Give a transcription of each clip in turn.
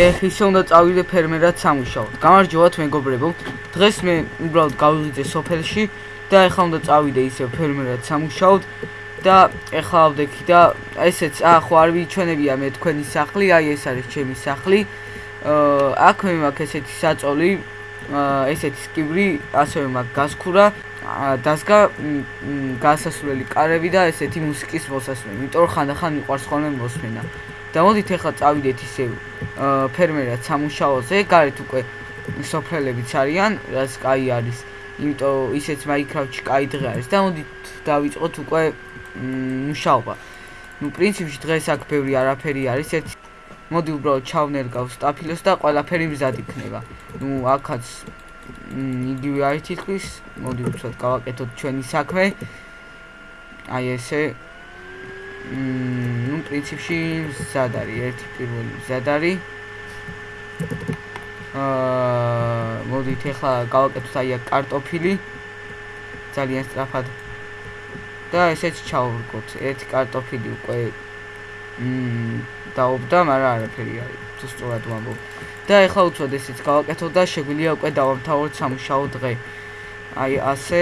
ეხ ისე უნდა წავიდე ფერმერად სამუშაოდ. გამარჯობათ მეგობრებო. დღეს მე უბრალოდ გავიღიწე სოფელში და ეხლა უნდა წავიდე ისე ფერმერად სამუშაოდ და ეხლა ვდექი და ესეც ახ არ ვიჩვენებია მე თქვენი სახლი, აი ეს არის ჩემი სახლი. აა აქ მე მაქვს ესეთი საწოლი, ესეთი სკიბრი, ასევე მაქვს გასქურა, დასგა გასასვლელი კარები და ესეთი მუსიკის მოსასმენი. იმიტომ რომ ხანდახან მიყვარს ხოლმე მოსმენა. და მოდით ახლა წავიდეთ ისე ფერმერად სამუშაოზე, გარეთ უკვე სოფრელებიც არიან, რაც კაი არის. იმიტომ ისეც მაინკრაფტში კაი დღე არის და მოდით დავიწყოთ უკვე მუშაობა. ну, პრინციპში დღეს აქ ბევრი არაფერი არის, ერთ მოდი უბრალოდ ჩავნერგავ სტაფილოს და ყველაფერი მზად იქნება. ну, აქაც იგივე არის თითქოს, მოდი უცბად გავაკეთოთ ჩვენი საქმე. აი ესე ну, პრინციპში მზად არის, ერთი პირველი მზად არის. აა, მოდით ახლა გავაკეთოთ აი აქ კარტოფილი. ძალიან სწრაფად. და ესეც ჩავვრგოთ. ერთი კარტოფილი უკვე დაობდა, მაგრამ არაფერი არის. თუ სწორად ვამბობ. და ახლა უცბად ესეც გავაკეთოთ და შეგვიძლია უკვე დავამთავროთ სამუშაო დღე. აი ასე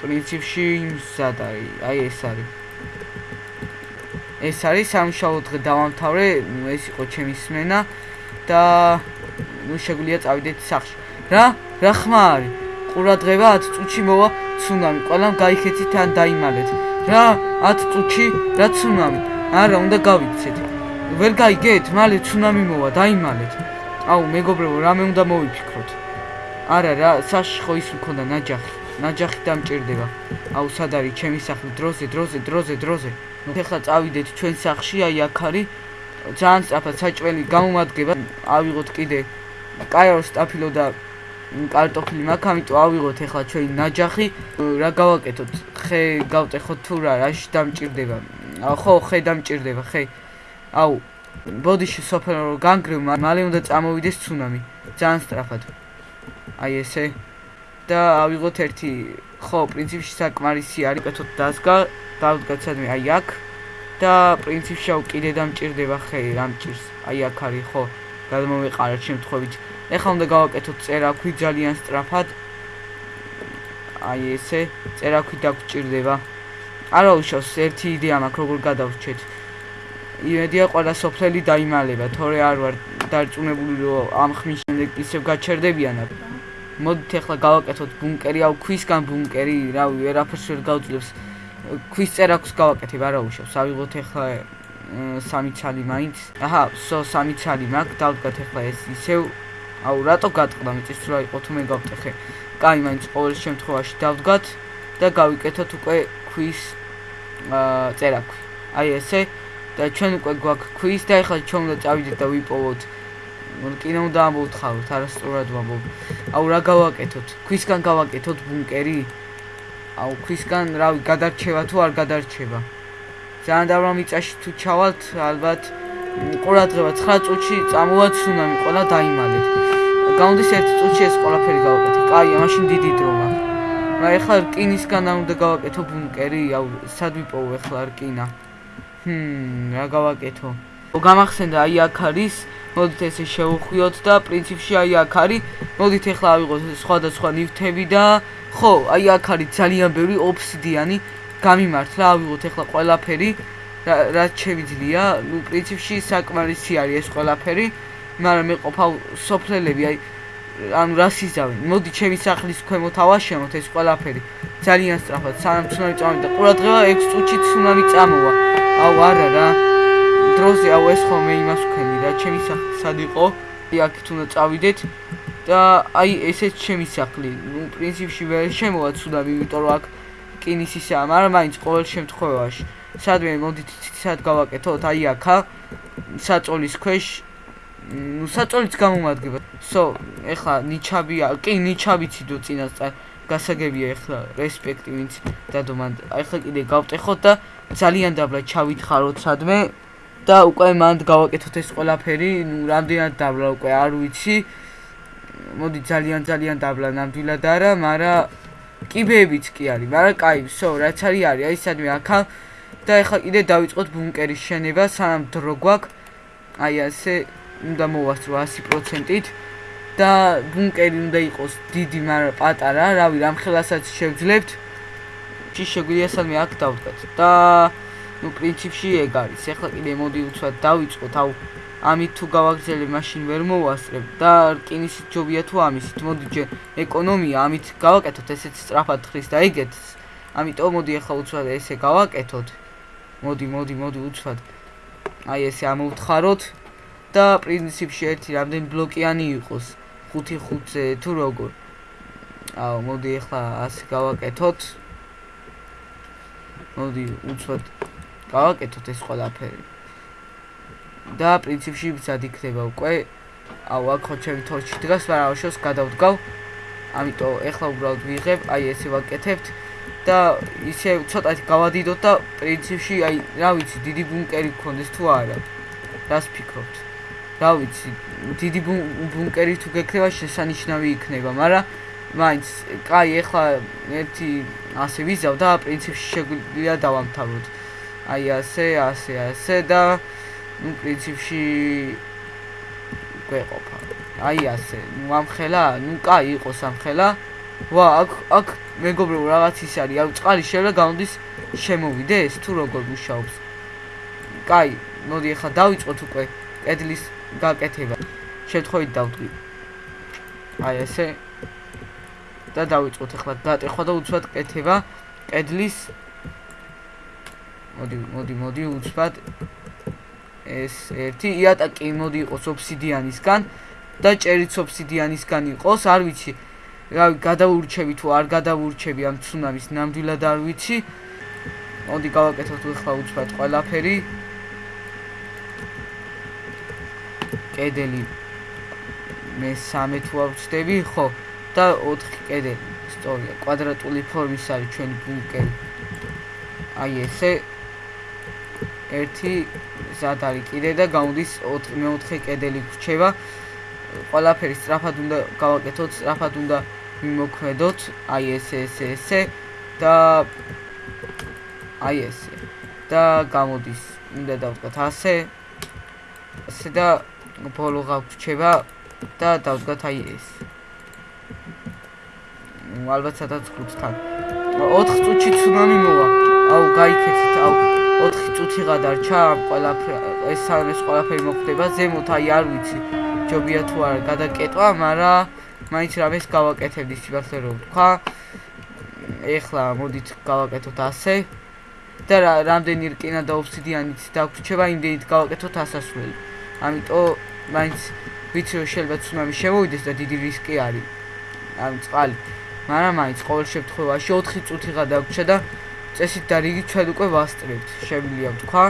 პრინციპში მზად არის. აი ეს არის. ეს არის სამშაო დღე დავამთავრე, ეს იყო ჩემი სმენა და ნუ შეგვიძლია წავიდეთ სახში. რა? რა ხმა არის? ყურადღება 10 წუთში მოვა ცუნამი. ყველამ გაიქეცით ან დაიმალეთ. რა? 10 წუთში რა ცუნამი? არა, უნდა გავიქცეთ. ვერ გაიგეთ? მალე ცუნამი მოვა, დაიმალეთ. აუ, მეგობრებო, რამე უნდა მოვიფიქროთ. არა რა, საში ხო ის მქონდა ნაჯახი. ნაჯახი დამჭirdება. აუ სად არის ჩემი სახლი? დროზე, დროზე, დროზე, დროზე. ნუ ხეხა წავიდეთ ჩვენ სახლში, აი აქ არის. ძალიან სწრაფად საჭველი გამომადგება. ავიღოთ კიდე კაიო სტაფილო და კარტოფილი მაქვს, ამიტომ ავიღოთ ახლა ჩვენი ნაჯახი. რა გავაკეთოთ? ხე გავტეხოთ თუ რა, რაში დამჭirdება? ხო, ხე დამჭirdება, ხე. აუ ბოდიში სოფელო განგრევ, მალე უნდა წამოვიდეს ცუნამი. ძალიან სწრაფად. აი ესე. და ავიღოთ ერთი ხო პრინციპში საკმარისი არის კეთოთ დასგა დავდგაცადმე აი აქ და პრინციპში აუ კიდე დამჭirdება ხე რამჭირს აი აქ არის ხო გადმოვეყარეთ შემთხვევით ეხლა უნდა გავაკეთოთ წერაქვი ძალიან სწრაფად აი ესე წერაქვი დაგჭirdება არა უშავს ერთი იდეა მაქვს როგორ გადავრჩეთ იმედია ყველა სოფლელი დაიმალება თორე არ ვარ დარწმუნებული რომ ამ ხმის შემდეგ ისევ გაჩერდებიანად მოდით ახლა გავაკეთოთ ბუნკერი, აუ ქვისგან ბუნკერი, რავი, ვერაფერს ვერ გავძლევს. ქვის წერაქვს გავაკეთებ, არა უშავს. ავიღოთ ახლა სამი ცალი მაინც. აჰა, სო სამი ცალი მაქვს, დავდგათ ახლა ეს ისევ. აუ, რატო გატყდა მიწის რა იყო თუ მე გავტეხე. კაი, მაინც ყოველ შემთხვევაში დავდგათ და გავიკეთოთ უკვე ქვის აა წერაქვი. აი ესე და ჩვენ უკვე გვაქვს ქვის და ახლა ჩვენ უნდა წავიდეთ და ვიპოვოთ კინო უნდა ამოვთხაროთ, არასწორად ვამბობ. აუ რა გავაკეთოთ? ქვისგან გავაკეთოთ ბუნკერი? აუ ქვისგან, რავი, გადარჩევა თუ არ გადარჩება? ძალიან დავრა მიწაში თუ ჩავალთ, ალბათ ყურადღება 9 წუთში წამოვა ცუნამი, ყველა დაიმალეთ. გაუნდის 1 წუთში ეს ყველაფერი გავაკეთე. კაია, მაშინ დიდი დრო მაქვს. რა ეხლა რკინისგან უნდა გავაკეთო ბუნკერი? აუ სად ვიპოვო ეხლა რკინა? ჰმ, რა გავაკეთო? გამახსენდა აი აქ არის მოდით ესე შევხვიოთ და პრინციპში აი აქ არის მოდით ახლა ავიღოთ სხვადასხვა ნივთები და ხო აი აქ არის ძალიან ბევრი ოფსიდიანი გამიმართლა ავიღოთ ახლა ყველაფერი რაც შევიძლია ნუ პრინციპში საკმარისი არის ეს ყველაფერი მაგრამ მე ყოფა სოფლელები აი ანუ რა სიზავენ მოდი ჩემი სახლის ქვემოთ ავაშენოთ ეს ყველაფერი. ძალიან სწრაფად სანამ ცუნამი წამოვიდა. ყურადღება 6 წუთში ცუნამი წამოვა. აუ არა რა. დროზე აუ ეს ხოლმე იმას ვქენი რა ჩემი სახლი სად იყო? აქეთ უნდა წავიდეთ. და აი ესეც ჩემი სახლი. ნუ პრინციპში ვერ შემოვა ცუდად იმიტომ რომ აქ კინისისა მაგრამ მაინც ყოველ შემთხვევაში. სადმე მოდით სად გავაკეთოთ. აი აქა საწოლის ქვეშ ნუ საწოლიც გამომადგება. So, ეხლა ნიჩაბია, კი ნიჩაბიცი დო წინასწარ გასაგებია ეხლა რესპექტი ვინც დადომან. ეხლა კიდე გავტეხოთ და ძალიან დაბლა ჩავითხაროთ სადმე და უკვე მანდ გავაკეთოთ ეს ყველაფერი. ნუ რამდენად დაბლა უკვე არ ვიცი. მოდი ძალიან ძალიან დაბლა ნამდვილად არა, მაგრამ კიბეებიც კი არის, მაგრამ კაი, so, რაც არის არის, აი სადმე აქა და ეხლა კიდე დავიწყოთ ბუნკერის შენება, სანამ დრო გვაქვს. აი ასე უნდა მოვასწრო 100%-ით და ბუნკერი უნდა იყოს დიდი, მაგრამ პატარა, რავი, რამხელასაც შევძლებთ. ჭი შეგვიძლია სადმე აქ დავდგათ და ну პრინციპში ეგ არის. ეხლა კიდე მოდი უცბად დავიწყოთ, აუ ამით თუ გავაგზელებ, მაშინ ვერ მოვასწრებ და რკინის ჯობია თუ ამისით. მოდი ჯერ ეკონომია ამით გავაკეთოთ, ესეც სწრაფად ხრის და ეგეთს. ამიტომ მოდი ეხლა უცბად ესე გავაკეთოთ. მოდი, მოდი, მოდი უცბად. აი ესე ამოვთხაროთ და პრინციპში ერთი რამდენი ბლოკიანი იყოს. 5-5-ზე თუ როგორ. აუ მოდი ეხლა ასე გავაკეთოთ. მოდი უცბად გავაკეთოთ ეს ყველაფერი. და პრინციპში ვცად იქნება უკვე. აუ აქ ხო ჩემი თორჩი დგას, მაგრამ აუშოს გადავდგავ. ამიტომ ეხლა უბრალოდ ვიღებ, აი ესე ვაკეთებთ და ისე ცოტათი გავადიდოთ და პრინციპში აი რა ვიცი, დიდი ბუნკერი გქონდეს თუ არა. რას ფიქრობთ? რა ვიცი, დიდი ბუნკერი თუ გექნება შესანიშნავი იქნება, მაგრამ მაინც კაი ეხლა ერთი ასე ვიზავ და პრინციპში შეგვიძლია დავამთავროთ. აი ასე, ასე, ასე და ну პრინციპში გვეყოფა. აი ასე, ну ამხელა, ну კაი იყოს ამხელა. ვა, აქ აქ მეგობრებო რაღაც ის არის, აი წყალი შეიძლება გამოდის შემოვიდეს თუ როგორ მუშაობს. კაი, მოდი ახლა დავიწყოთ უკვე კედლის გაკეთება. შეთხოვით დავდგი. აი ესე და დავიწყოთ ახლა დატეხვა და უცბად კეთება კედლის მოდი მოდი მოდი უცბად ეს ერთი იატაკი მოდი იყოს ოფსიდიანისგან და ჭერიც ოფსიდიანისგან იყოს, არ ვიცი. რავი, გადაურჩევი თუ არ გადაურჩევი ამ ცუნამის ნამდვილად არ ვიცი. მოდი გავაკეთოთ ახლა უცბად ყველაფერი. კედელი მე 13 თუ ავწდები, ხო? და 4 კედელი. სწორია, კვადრატული ფორმის არის ჩვენი ბუნკერი. აი ესე ერთი ზად არის კიდე და გამოდის 4 მეოთხე კედელი გრჩება. ყველაფერი სწრაფად უნდა გავაკეთოთ, სწრაფად უნდა მიმოქმედოთ. აი ესე ესე ესე და აი ესე და გამოდის უნდა დავდგათ ასე. ასე და ბოლო გაგვრჩება და დავდგათ აი ეს. ალბათ სადაც 5-თან. 4 წუთში ცუნამი მოვა. აუ, გაიქეცით, აუ. 4 წუთი გადარჩა ამ ყველაფერ ეს სამეს ყველაფერი მოხდება ზემოთ აი არ ვიცი ჯობია თუ არა გადაკეტვა მაგრამ მაინც რამეს გავაკეთებდი სიმართლე რომ თქვა ეხლა მოდით გავაკეთოთ ასე და რამდენი რკინა და ოფსიდიანიც დაგვრჩება იმდენით გავაკეთოთ ასასვლელი ამიტომ მაინც ვიცი რომ შეიძლება ცუნამი შემოვიდეს და დიდი რისკი არის ამ წყალი მაგრამ მაინც ყოველ შემთხვევაში 4 წუთი გადაგვრჩა და წესით და რიგი ჩვენ უკვე ვასწრებთ, შემიძლია ვთქვა.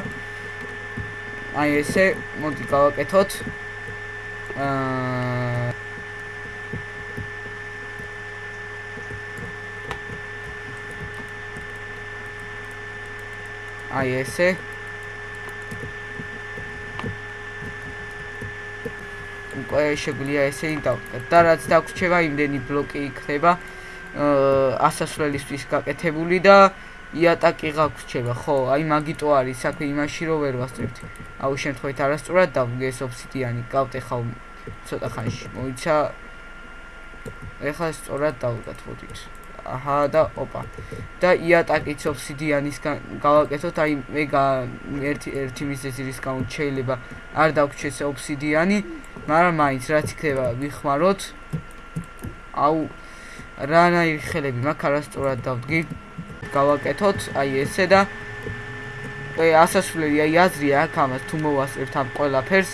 აი ესე, მოდი გავაკეთოთ. აა აი ესე. შეგვიძლია ესე დავკეთოთ. და რაც დაგვრჩება, იმდენი ბლოკი იქნება აა ასასვლელისთვის გაკეთებული და იატაკი გაგვრჩება, ხო, აი მაგიტო არის საქმე იმაში რომ ვერ ვასწრებთ. აუ შემთხვევით არასწორად დავგეს ოფსიდიანი, გავტე ხავ ცოტა ხანში. მოიცა ეხლა სწორად დავგათ მოდით. აჰა და ოპა. და იატაკიც ოფსიდიანისგან გავაკეთოთ, აი მე ერთი ერთი მიზეზი რის გამო შეიძლება არ დაგვრჩეს ოფსიდიანი, მაგრამ მაინც რაც იქნება ვიხმაროთ. აუ რანაირი ხელები მაქვს არასწორად დავდგი. გავაკეთოთ აი ესე და აი ასასვლელი აი აზრია აქ ამას თუ მოვასწრებთ ამ ყველაფერს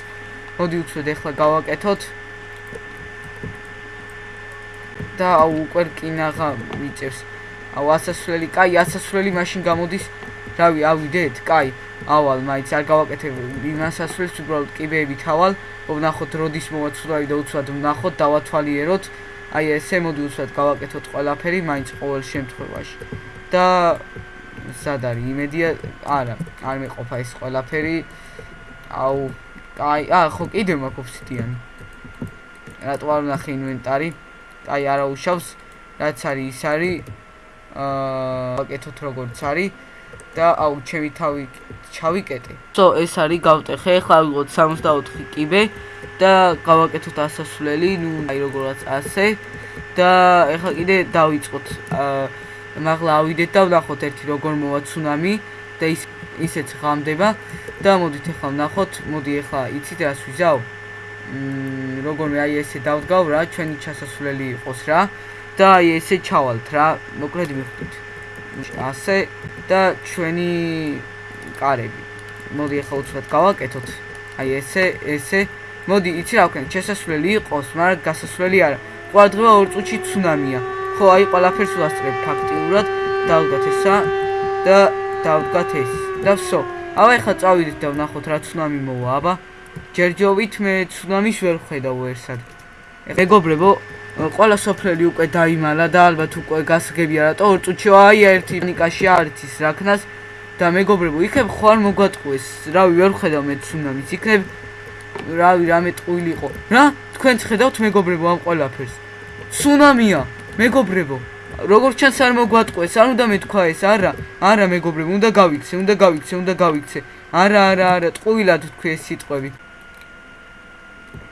მოდი უცებ ახლა გავაკეთოთ და აუ უკვე რკინაღა მიწევს აუ ასასვლელი კაი ასასვლელი მაშინ გამოდის. რავი ავიდეთ კაი. ავალ მაინც არ გავაკეთებ იმას ასვლელს უბრალოდ კიბეები თავალ ვნახოთ როდის მოვაცვლავი და უცბად ვნახოთ დავათვალიეროთ. აი ესე მოდი უცბად გავაკეთოთ ყველაფერი მაინც ყოველ შემთხვევაში. და სად არის? იმედია არა არ მეყოფა ეს ყველაფერი. აუ აი აა ხო კიდე მაქვს ოფსიდიანი. რატო არ ნახე ინვენტარი აი არა უშავს რაც არის ის არის აა ვაკეთოთ როგორც არის და აუ ჩემი თავი ჩავიკეტე. სო ეს არის გავტეხე, ხა ვიღოთ 64 კიბე და გავაკეთოთ ასასვლელი, ნუ აი როგორაც ასე და ეხლა კიდე დავიწყოთ აა მაღლა ავიდეთ და ვნახოთ ერთი როგორ მოვა ცუნამი და ის ისეც ღამდება და მოდით ახლა ვნახოთ, მოდი ახლა იცით რას ვიზავ? როგორმე აი ესე დავდგავ რა, ჩვენი ჩასასვლელი იყოს რა და აი ესე ჩავალთ რა, მოკლედ მიხვდით. ასე და ჩვენი კარები. მოდი ახლა უცბად გავაკეთოთ. აი ესე, ესე. მოდი, იცი რა ვქენ, ჩასასვლელი იყოს, მაგრამ გასასვლელი არა. ყვადღება ორ წუთში ცუნამია. ხო, აი ყველაფერს ვასწრებ ფაქტიურად. დავდგათ ესა და დავდგათ ეს. და ვსო. ავა ეხა წავიდეთ და ვნახოთ რა ცუნამი მოვა, აბა. ჯერჯობით მე ცუნამის ვერ ვხედავ ერთად. მეგობრებო, ყველა სოფლელი უკვე დაიმალა და ალბათ უკვე გასაგებია რატო ორ წუთში აი ერთი ნიკაში არიცის რაკნას და მეგობრებო, იქნებ ხო არ მოგვატყუეს. რავი, ვერ ვხედავ მე ცუნამის. იქნებ რავი, რამე ტყუილიყო. რა? თქვენ ხედავთ მეგობრებო ამ ყველაფერს? ცუნამია, მეგობრებო. როგორც ჩანს არ მოგვატყუეს, არ უნდა მეთქვა ეს, არა, არა მეგობრებო, უნდა გავიქცე, უნდა გავიქცე, უნდა გავიქცე. არა, არა, არა, ტყუილად თქვი ეს სიტყვები.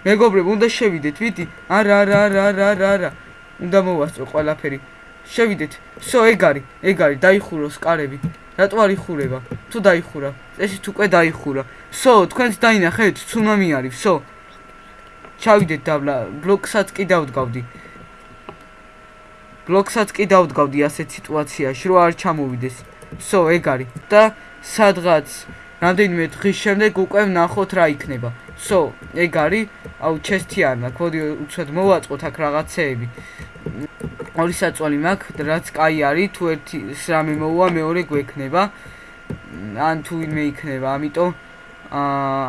მეგობრებო, უნდა შევიდეთ, ვიტი. არა, არა, არა, არა, არა, არა. უნდა მოვასწრო ყველაფერი. შევიდეთ. სო, ეგ არის, ეგ არის, დაიხუროს კარები. რატო არ იხურება? თუ დაიხურა. ესეთ უკვე დაიხურა. სო, თქვენც დაინახეთ, ცუნამი არის, სო. ჩავიდეთ დავლა, ბლოკსაც კი დავდგავდი. ბლოკსაც კი დავდგავდი ასეთ სიტუაციაში, რომ არ ჩამოვიდეს. სო, ეგ არის და სადღაც რამდენიმე დღის შემდეგ უკვე ვნახოთ რა იქნება. so, ეგ არის, აუ, ჩესთიანმა, მოდი უცებ მოვაწყოთ აქ რაღაცეები. ორი საწოლი მაქვს, რაც კაი არის, თუ ერთი რამე მოუვა, მეორე გვექნება. ან თუ იმე იქნება, ამიტომ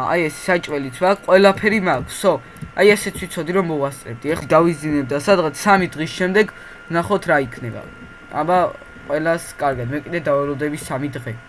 აი ეს საჭველიც ვარ, ყველაფერი მაქვს. so, აი ესეც ვიცოდი რომ მოვასწრებდი. ეხლა დავიზინებ და სადღაც 3 დღის შემდეგ ვნახოთ რა იქნება. აბა, ყველას კარგად, მე კიდე დავეროდები 3 დღე.